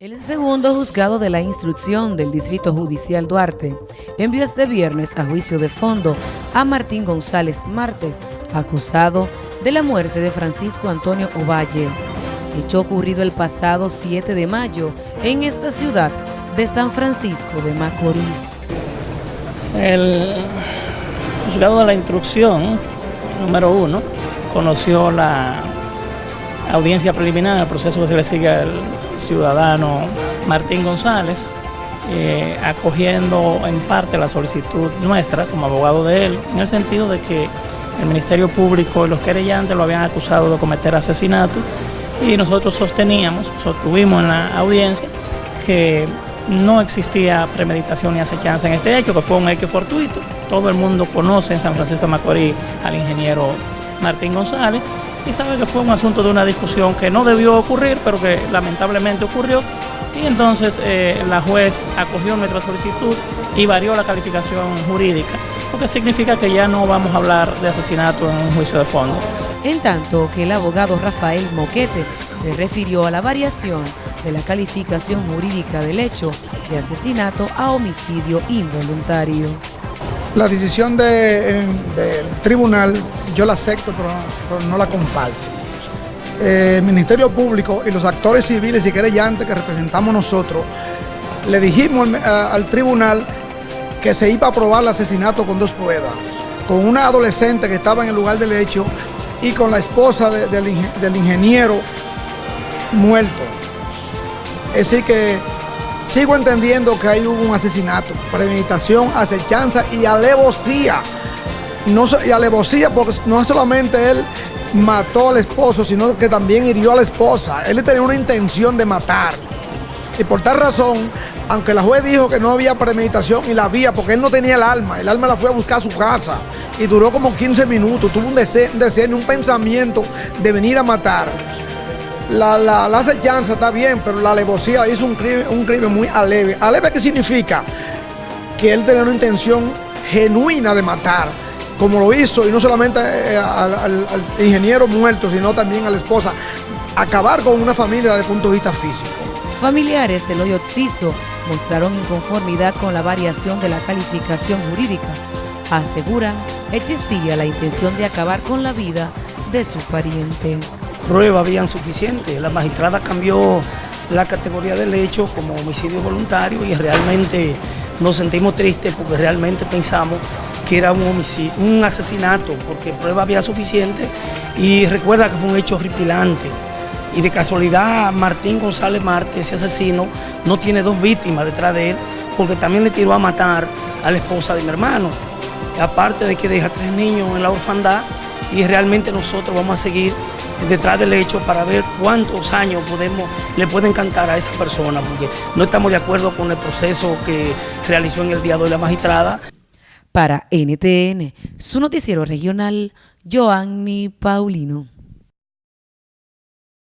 El segundo juzgado de la instrucción del Distrito Judicial Duarte envió este viernes a juicio de fondo a Martín González Marte, acusado de la muerte de Francisco Antonio Ovalle, hecho ocurrido el pasado 7 de mayo en esta ciudad de San Francisco de Macorís. El juzgado de la instrucción número uno conoció la audiencia preliminar, el proceso que se le sigue al ciudadano Martín González, eh, acogiendo en parte la solicitud nuestra como abogado de él, en el sentido de que el Ministerio Público y los querellantes lo habían acusado de cometer asesinato y nosotros sosteníamos, sostuvimos en la audiencia que no existía premeditación ni acechanza en este hecho, que fue un hecho fortuito. Todo el mundo conoce en San Francisco de Macorís al ingeniero Martín González y sabe que fue un asunto de una discusión que no debió ocurrir, pero que lamentablemente ocurrió. Y entonces eh, la juez acogió nuestra solicitud y varió la calificación jurídica, lo que significa que ya no vamos a hablar de asesinato en un juicio de fondo. En tanto que el abogado Rafael Moquete se refirió a la variación de la calificación jurídica del hecho de asesinato a homicidio involuntario. La decisión del tribunal yo la acepto, pero, no la comparto. Eh, el Ministerio Público y los actores civiles y querellantes que representamos nosotros, le dijimos al, tribunal que se iba a probar el asesinato con dos pruebas, con una adolescente que estaba en el lugar del hecho y con la esposa del, ingeniero muerto. Es decir que sigo entendiendo que ahí hubo un asesinato, premeditación, acechanza y alevosía no, y alevosía porque no solamente él mató al esposo, sino que también hirió a la esposa. Él tenía una intención de matar. Y por tal razón, aunque la juez dijo que no había premeditación y la había, porque él no tenía el alma, el alma la fue a buscar a su casa y duró como 15 minutos, tuvo un deseo, un, un pensamiento de venir a matar. La, la, la acechanza está bien, pero la alevosía hizo un crimen, un crimen muy aleve. ¿Aleve qué significa? Que él tenía una intención genuina de matar como lo hizo, y no solamente eh, al, ingeniero muerto, sino también a la esposa, acabar con una familia desde el punto de vista físico. Familiares del hoyo Ciso mostraron inconformidad con la variación de la calificación jurídica. Aseguran existía la intención de acabar con la vida de su pariente. Pruebas habían suficiente. La magistrada cambió la categoría del hecho como homicidio voluntario y realmente nos sentimos tristes porque realmente pensamos que era un homicidio, un asesinato, porque prueba había suficiente y recuerda que fue un hecho horripilante. Y de casualidad Martín González Marte, ese asesino, no tiene dos víctimas detrás de él, porque también le tiró a matar a la esposa de mi hermano. Aparte de que deja tres niños en la orfandad y realmente nosotros vamos a seguir detrás del hecho para ver cuántos años podemos, le pueden cantar a esa persona, porque no estamos de acuerdo con el proceso que realizó en el día de hoy la magistrada. Para NTN, su noticiero regional, Joanny Paulino.